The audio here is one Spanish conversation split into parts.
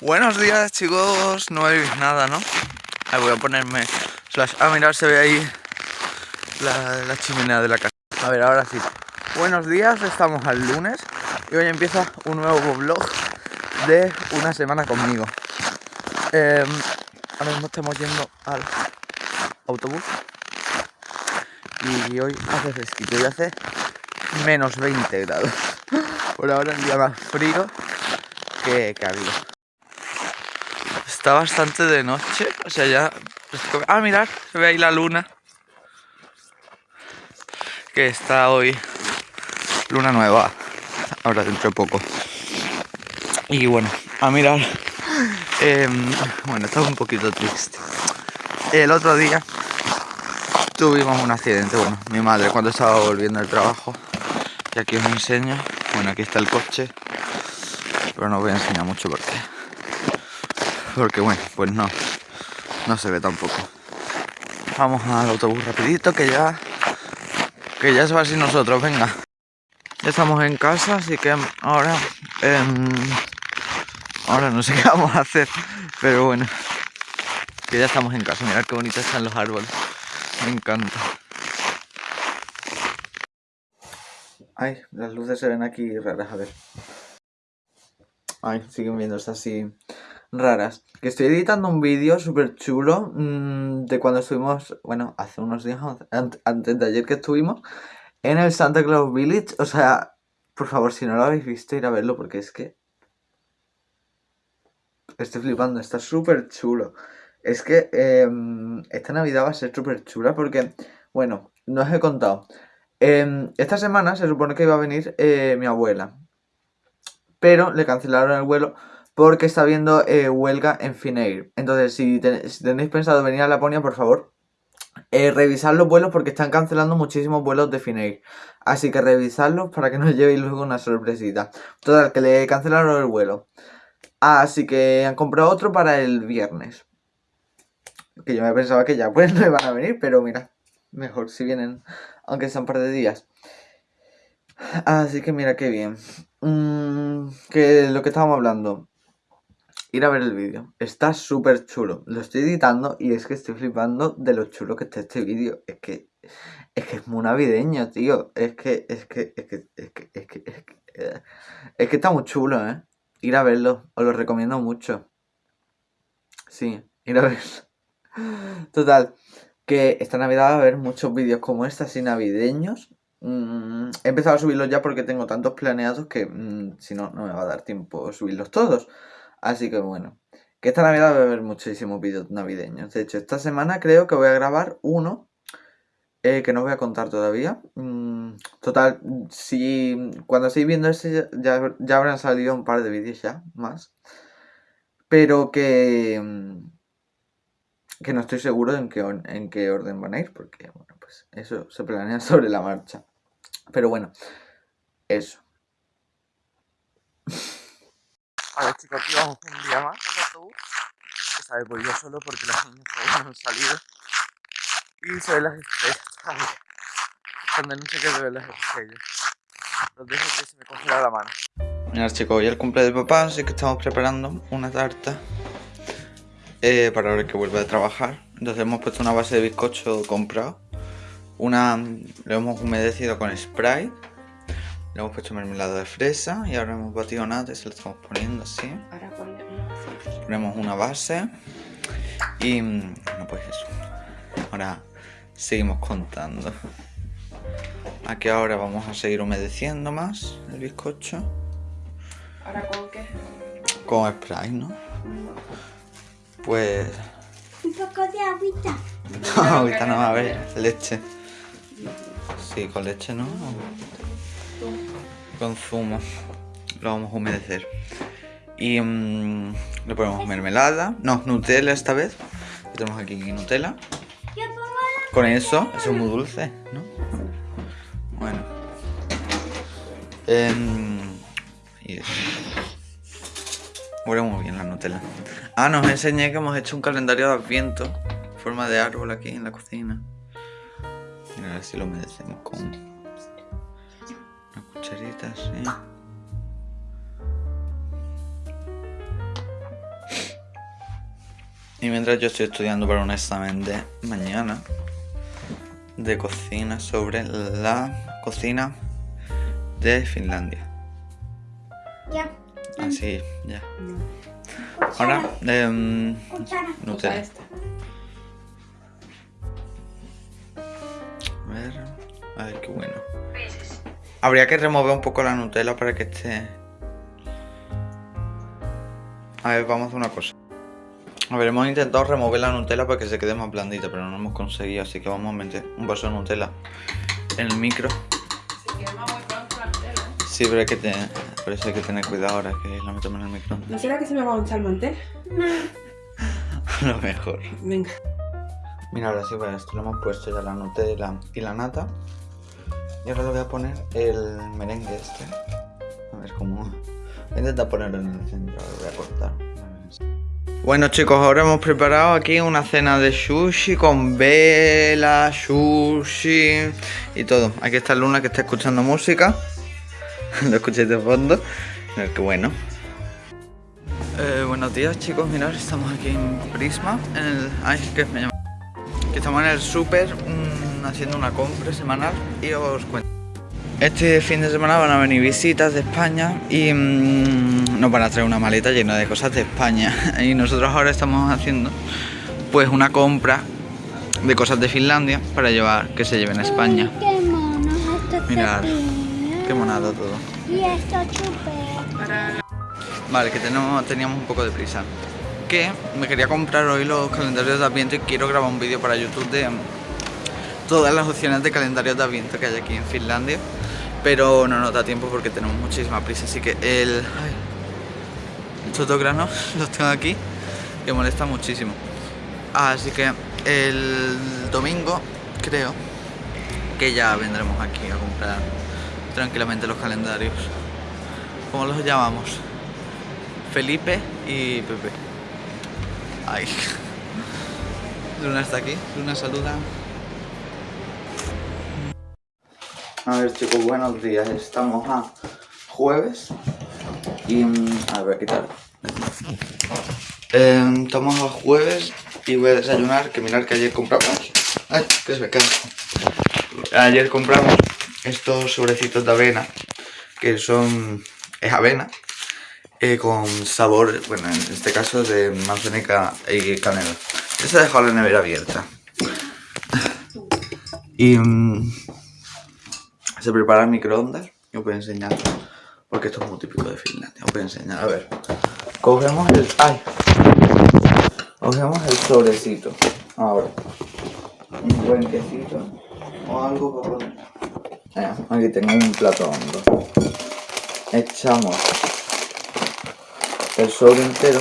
Buenos días chicos, no veis nada, ¿no? Ahí voy a ponerme. Ah, mirad, se ve ahí la, chimenea de la casa. A ver, ahora sí. Buenos días, estamos al lunes y hoy empieza un nuevo vlog de una semana conmigo. Eh, ahora mismo estamos yendo al autobús y hoy hace fresquito y hace menos 20 grados. Por ahora el día más frío que, que ha habido. Está bastante de noche, o sea ya... Ah, mirad, se ve ahí la luna. Que está hoy luna nueva, ahora dentro de poco. Y bueno, a mirar, eh, bueno, estaba un poquito triste. El otro día tuvimos un accidente, bueno, mi madre cuando estaba volviendo del trabajo, y aquí os enseño, bueno, aquí está el coche, pero no os voy a enseñar mucho porque, porque bueno, pues no, no se ve tampoco. Vamos al autobús rapidito que ya, que ya se va sin nosotros, venga. Ya estamos en casa, así que ahora, eh, ahora no sé qué vamos a hacer, pero bueno, que ya estamos en casa, mirad qué bonitos están los árboles. Me encanta. Ay, las luces se ven aquí raras, a ver. Ay, siguen viéndose así raras. Que estoy editando un vídeo súper chulo mmm, de cuando estuvimos, bueno, hace unos días, antes de ayer que estuvimos, en el Santa Claus Village. O sea, por favor, si no lo habéis visto, ir a verlo porque es que... Estoy flipando, está súper chulo. Es que eh, esta Navidad va a ser súper chula porque, bueno, no os he contado. Eh, esta semana se supone que iba a venir eh, mi abuela. Pero le cancelaron el vuelo porque está habiendo eh, huelga en Finnair. Entonces, si, ten si, tenéis pensado venir a Laponia, por favor, eh, revisad los vuelos porque están cancelando muchísimos vuelos de Finnair. Así que revisadlos para que no llevéis luego una sorpresita. Total, que le cancelaron el vuelo. Así que han comprado otro para el viernes. Que yo me pensaba que ya pues no iban a venir, pero mira, mejor si vienen, aunque sean un par de días. Así que mira qué bien. Mm, que lo que estábamos hablando. Ir a ver el vídeo. Está súper chulo. Lo estoy editando y es que estoy flipando de lo chulo que está este vídeo. Es que es que es muy navideño, tío. Es que es que es que es que es que es que, es que está muy chulo, ¿eh? Ir a verlo. Os lo recomiendo mucho. Sí, ir a verlo. Total, que esta Navidad va a haber muchos vídeos como este, así navideños. Mm, he empezado a subirlos ya porque tengo tantos planeados que mm, si no, no me va a dar tiempo subirlos todos. Así que bueno, que esta Navidad va a haber muchísimos vídeos navideños. De hecho, esta semana creo que voy a grabar uno eh, que no voy a contar todavía. Mm, total, si cuando estéis viendo este ya, ya habrán salido un par de vídeos ya, más. Pero que mm, que no estoy seguro en qué, en qué orden van a ir, porque bueno, pues eso se planea sobre la marcha. Pero bueno, eso. A ver chicos, aquí vamos un día más en autobús. Esta vez voy yo solo porque las niñas todavía no han salido. Y se ven las estrellas todavía. Cuando no sé qué se ven las estrellas. Los dejo que se me congela la mano. Mira chicos, hoy es el cumple de papá, así que estamos preparando una tarta eh, para ahora que vuelva a trabajar. Entonces hemos puesto una base de bizcocho comprado. Una lo hemos humedecido con spray. Le hemos puesto mermelada de fresa y ahora hemos batido nata y se lo estamos poniendo así. Ahora ponemos una base y no pues eso. Ahora seguimos contando. Aquí ahora vamos a seguir humedeciendo más el bizcocho. ¿Ahora con qué? Con spray, ¿no? Pues... Un poco de agüita. No, agüita no, a ver, leche. Sí, con leche no. Con zumo. Lo vamos a humedecer. Y mmm, le ponemos mermelada. No, Nutella esta vez. Tenemos aquí Nutella. Con eso, eso es muy dulce, ¿no? Bueno. Eh, y eso. Huele muy bien la Nutella. Ah, nos enseñé que hemos hecho un calendario de adviento. En forma de árbol aquí en la cocina. Mira, a ver si lo humedecemos con Y mientras yo estoy estudiando para un examen de mañana de cocina sobre la cocina de Finlandia. Ya. Así, ya. Ahora. Usa Nutella. A ver, a ver qué bueno. Habría que remover un poco la Nutella para que esté... A ver, vamos a hacer una cosa. A ver, hemos intentado remover la Nutella para que se quede más blandita, pero no lo hemos conseguido, así que vamos a meter un vaso de Nutella en el micro. Se quema muy pronto la Nutella. ¿eh? Sí, pero hay que, tener, por eso hay que tener cuidado ahora que la metemos en el micro. ¿No será que se me va a manchar el mantel? lo mejor. Venga. Mira, ahora sí, pues esto lo hemos puesto ya la Nutella y la nata. Y ahora le voy a poner el merengue este. A ver cómo... Voy a intentar ponerlo en el centro, lo voy a cortar. Bueno chicos, ahora hemos preparado aquí una cena de sushi con vela, sushi y todo. Aquí está Luna que está escuchando música. Lo escucháis de fondo. Qué bueno. Eh, buenos días chicos, mirad, estamos aquí en Prisma, en el... Ay, que me llama... Que estamos en el súper mm, haciendo una compra semanal y os cuento. Este fin de semana van a venir visitas de España y mm, nos van a traer una maleta llena de cosas de España. Y nosotros ahora estamos haciendo pues una compra de cosas de Finlandia para llevar, que se lleven a España. Qué mono. Esto Mirad. Qué monado todo. Y esto Vale, que tenemos, teníamos un poco de prisa. Que me quería comprar hoy los calendarios de Adviento y quiero grabar un vídeo para YouTube de todas las opciones de calendarios de Adviento que hay aquí en Finlandia. Pero no nos da tiempo porque tenemos muchísima prisa. Así que el. Ay, estos dos granos los tengo aquí que molesta muchísimo. Así que el domingo creo que ya vendremos aquí a comprar tranquilamente los calendarios. ¿Cómo los llamamos? Felipe y Pepe. Ay. Luna está aquí. Luna saluda. A ver chicos, buenos días. Estamos a jueves. Y... mm, A ver, voy a quitar. Eh, estamos a jueves y voy a desayunar. Que mirar que ayer compramos... Ay, que se me. Ayer compramos estos sobrecitos de avena. Que son... Es avena eh, con sabor, bueno, en este caso de manzanica y canela. Esta he dejado la nevera abierta. Y mm, se prepara en microondas. Os voy a enseñar, porque esto es muy típico de Finlandia. Os voy a enseñar, a ver. Cogemos el... ¡Ay! Cogemos el sobrecito. Ahora. Un buen quesito. O algo para poner. Eh, aquí tengo un plato hondo. Echamos el sobre entero.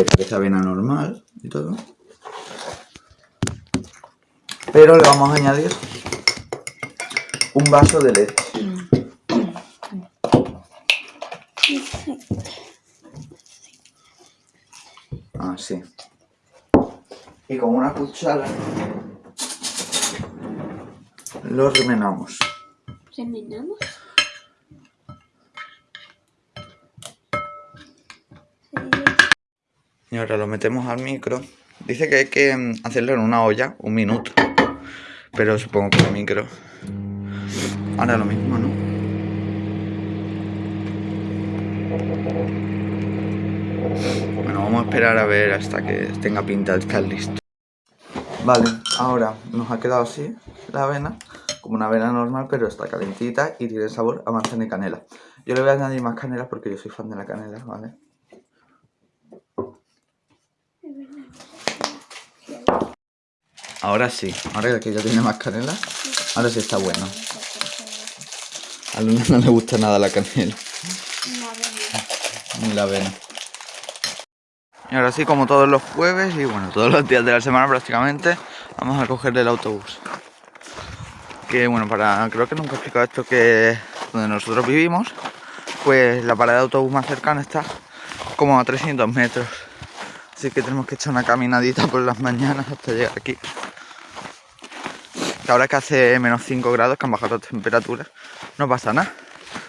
Que parece avena normal y todo. Pero le vamos a añadir un vaso de leche. Así. Y con una cuchara lo. ¿Remenamos? Ahora lo metemos al micro. Dice que hay que mm, hacerlo en una olla, un minuto. Pero supongo que el micro. Ahora lo mismo, ¿no? Bueno, vamos a esperar a ver hasta que tenga pinta de estar listo. Vale, ahora nos ha quedado así la avena, como una avena normal, pero está calentita y tiene sabor a manzana y canela. Yo le voy a añadir más canela porque yo soy fan de la canela, ¿vale? Ahora sí, ahora que ya tiene más canela, ahora sí está bueno. A Luna no le gusta nada la canela, ni la avena. Y ahora sí, como todos los jueves y bueno, todos los días de la semana prácticamente, vamos a coger el autobús. Que bueno, para creo que nunca he explicado esto que donde nosotros vivimos, pues la parada de autobús más cercana está como a 300 metros. Así que tenemos que echar una caminadita por las mañanas hasta llegar aquí. Ahora que hace menos 5 grados, que han bajado las temperaturas, no pasa nada.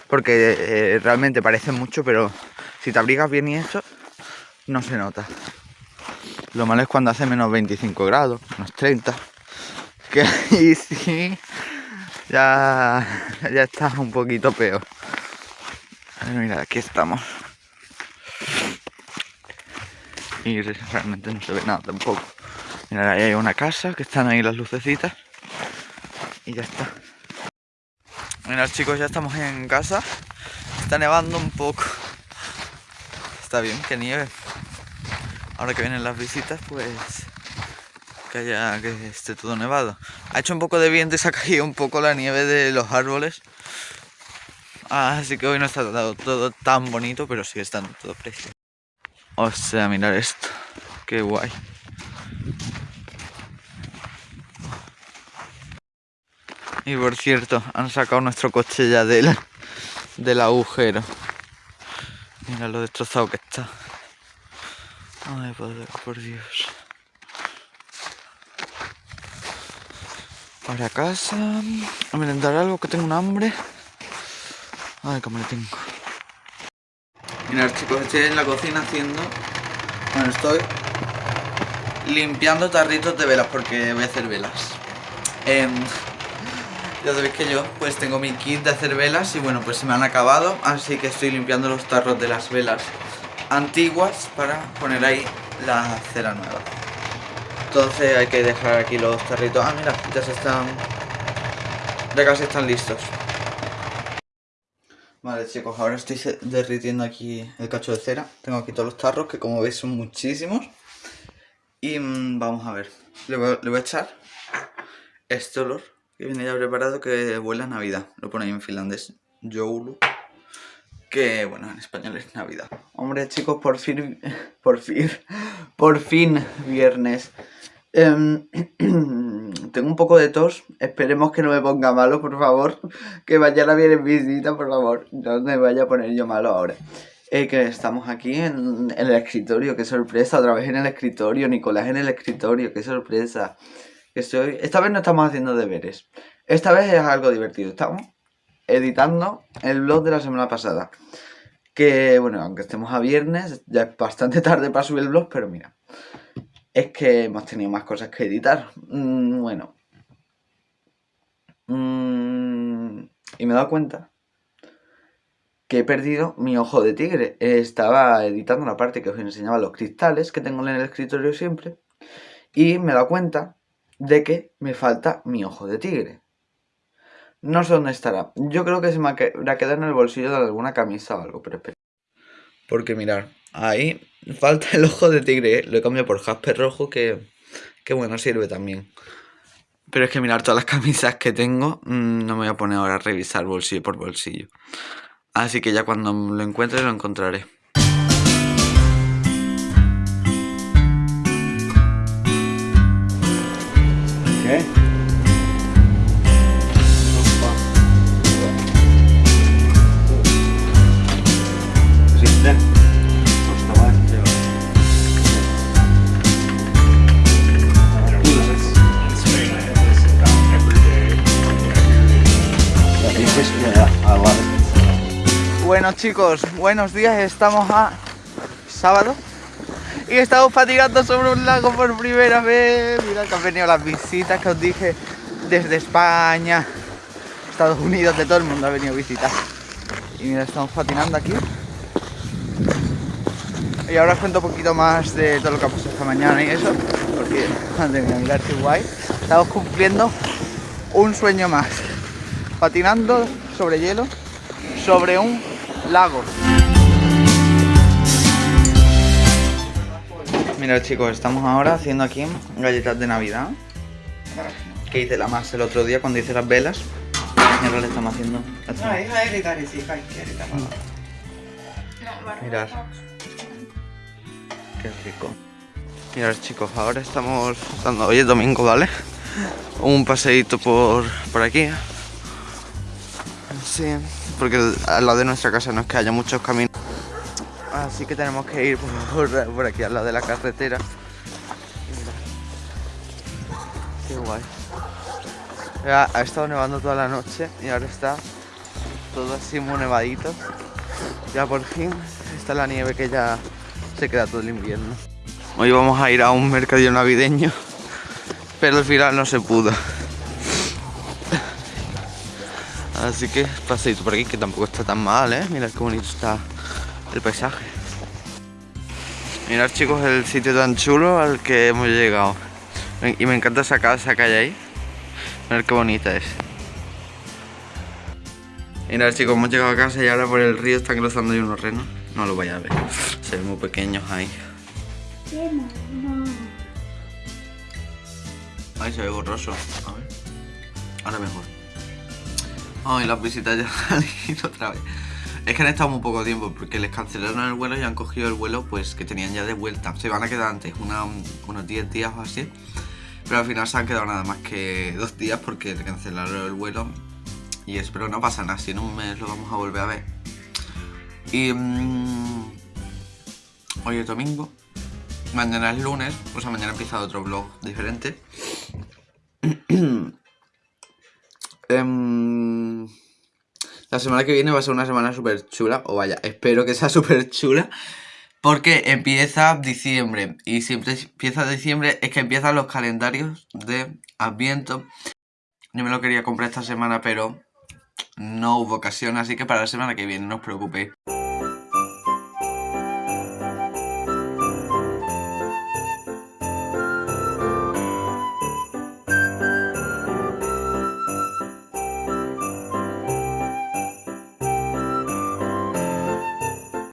Porque eh, realmente parece mucho, pero si te abrigas bien y eso, no se nota. Lo malo es cuando hace menos 25 grados, menos 30. Que ahí sí, ya, ya está un poquito peor. Mira, aquí estamos. Y realmente no se ve nada tampoco. Mira, ahí hay una casa, que están ahí las lucecitas. Y ya está. Mira chicos, ya estamos en casa. Está nevando un poco. Está bien que nieve. Ahora que vienen las visitas, pues que haya que esté todo nevado. Ha hecho un poco de viento y se ha caído un poco la nieve de los árboles. Así que hoy no está todo, todo tan bonito, pero sigue estando todo precioso. O sea, mirar esto. Qué guay. Y por cierto, han sacado nuestro ya del, del agujero. Mira lo destrozado que está. Ay, por Dios. Para casa. A merendar algo que tengo un hambre. Ay, cómo le tengo. Mirad chicos, estoy en la cocina haciendo... Bueno, estoy limpiando tarritos de velas porque voy a hacer velas. Em, ya sabéis que yo pues tengo mi kit de hacer velas y bueno pues se me han acabado Así que estoy limpiando los tarros de las velas antiguas para poner ahí la cera nueva. Entonces hay que dejar aquí los tarritos. Ah mira, ya se están... Ya casi están listos. Vale chicos, ahora estoy derritiendo aquí el cacho de cera. Tengo aquí todos los tarros que como veis son muchísimos. Y mmm, vamos a ver. Le voy, le voy a echar este olor que viene ya preparado que huele Navidad. Lo pone ahí en finlandés, Joulu. Que, bueno, en español es Navidad. Hombre, chicos, por fin, por fin, por fin, viernes. Em, tengo un poco de tos, esperemos que no me ponga malo, por favor. Que mañana viene visita, por favor. No me vaya a poner yo malo ahora. Eh, que estamos aquí en el escritorio, qué sorpresa, otra vez en el escritorio, Nicolás en el escritorio, qué sorpresa. Estoy... Esta vez no estamos haciendo deberes. Esta vez es algo divertido. Estamos editando el blog de la semana pasada. Que, bueno, aunque estemos a viernes, ya es bastante tarde para subir el blog, pero mira. Es que hemos tenido más cosas que editar. Mm, bueno. Mm, y me he dado cuenta que he perdido mi ojo de tigre. Estaba editando la parte que os enseñaba los cristales que tengo en el escritorio siempre. Y me he dado cuenta de que me falta mi ojo de tigre. No sé dónde estará. Yo creo que se me ha quedado en el bolsillo de alguna camisa o algo, pero. Porque mirar, ahí falta el ojo de tigre. ¿eh? Lo he cambiado por jasper rojo que, que bueno, sirve también. Pero es que mirar todas las camisas que tengo, mm, no me voy a poner ahora a revisar bolsillo por bolsillo. Así que ya cuando lo encuentre lo encontraré. Bueno chicos, buenos días, estamos a sábado y estamos patinando sobre un lago por primera vez. Mira que han venido las visitas que os dije desde España, Estados Unidos, de todo el mundo ha venido a visitar. Y mira, estamos patinando aquí. Y ahora os cuento un poquito más de todo lo que ha pasado esta mañana y eso, porque madre mía, mirar qué guay. Estamos cumpliendo un sueño más, patinando sobre hielo, sobre un lago. Mira chicos, estamos ahora haciendo aquí galletas de navidad. Que hice la más el otro día cuando hice las velas. Y ahora le estamos haciendo Mirad. Qué rico. Mirad chicos, ahora estamos dando, hoy es domingo, ¿vale? Un paseíto por, por aquí. Sí porque al lado de nuestra casa no es que haya muchos caminos. Así que tenemos que ir por, aquí, al lado de la carretera. Qué guay. Ha, ha estado nevando toda la noche y ahora está todo así muy nevadito. Ya por fin está la nieve que ya se queda todo el invierno. Hoy vamos a ir a un mercadillo navideño, pero al final no se pudo. Así que paseito por aquí, que tampoco está tan mal, ¿eh? Mirad qué bonito está el paisaje. Mirad chicos el sitio tan chulo al que hemos llegado. Y me encanta esa casa que hay ahí. Mirad qué bonita es. Mirad chicos, hemos llegado a casa y ahora por el río están cruzando ahí unos renos. No lo vaya a ver. Se ven muy pequeños ahí. Ahí se ve borroso. A ver. Ahora mejor. Ay, las visitas ya han ido otra vez. Es que han estado muy poco tiempo porque les cancelaron el vuelo y han cogido el vuelo pues que tenían ya de vuelta. Se van a quedar antes, una- unos 10 días o así. Pero al final se han quedado nada más que dos días porque cancelaron el vuelo. Y espero no pasa nada, si en un mes lo vamos a volver a ver. Y mm, hoy es domingo. Mañana es lunes, o sea, mañana empieza otro vlog diferente. Em, la semana que viene va a ser una semana súper chula, o vaya, espero que sea súper chula, porque empieza diciembre, y siempre empieza diciembre, es que empiezan los calendarios de Adviento. Yo me lo quería comprar esta semana, pero no hubo ocasión, así que para la semana que viene, no os preocupéis.